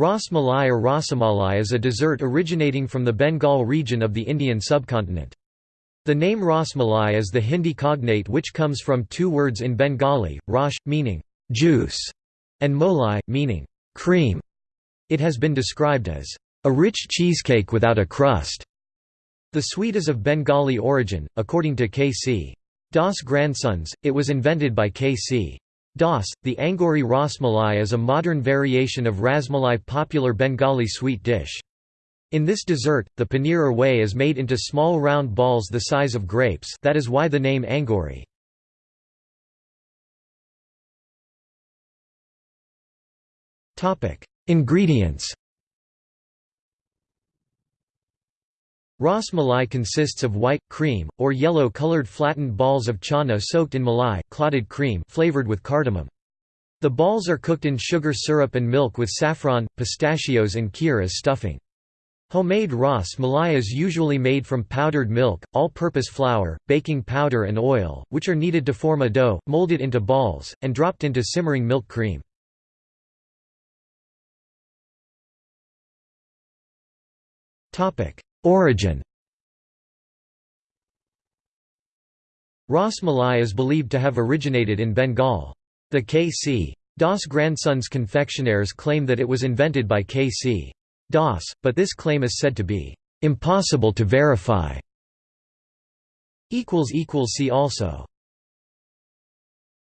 Ras Malai or Rasamalai is a dessert originating from the Bengal region of the Indian subcontinent. The name Ras Malai is the Hindi cognate which comes from two words in Bengali, Rash, meaning juice, and Molai, meaning cream. It has been described as a rich cheesecake without a crust. The sweet is of Bengali origin, according to K.C. Das grandsons, it was invented by K.C. Das. The Angori Rasmalai is a modern variation of Rasmalai popular Bengali sweet dish. In this dessert, the paneer or whey is made into small round balls the size of grapes that is why the name Angori. Ingredients Ras malai consists of white, cream, or yellow-colored flattened balls of chana soaked in malai clotted cream flavored with cardamom. The balls are cooked in sugar syrup and milk with saffron, pistachios and kheer as stuffing. Homemade ras malai is usually made from powdered milk, all-purpose flour, baking powder and oil, which are kneaded to form a dough, molded into balls, and dropped into simmering milk cream. Origin Ras Malai is believed to have originated in Bengal. The K.C. Das grandsons confectionaires claim that it was invented by K.C. Das, but this claim is said to be impossible to verify. See also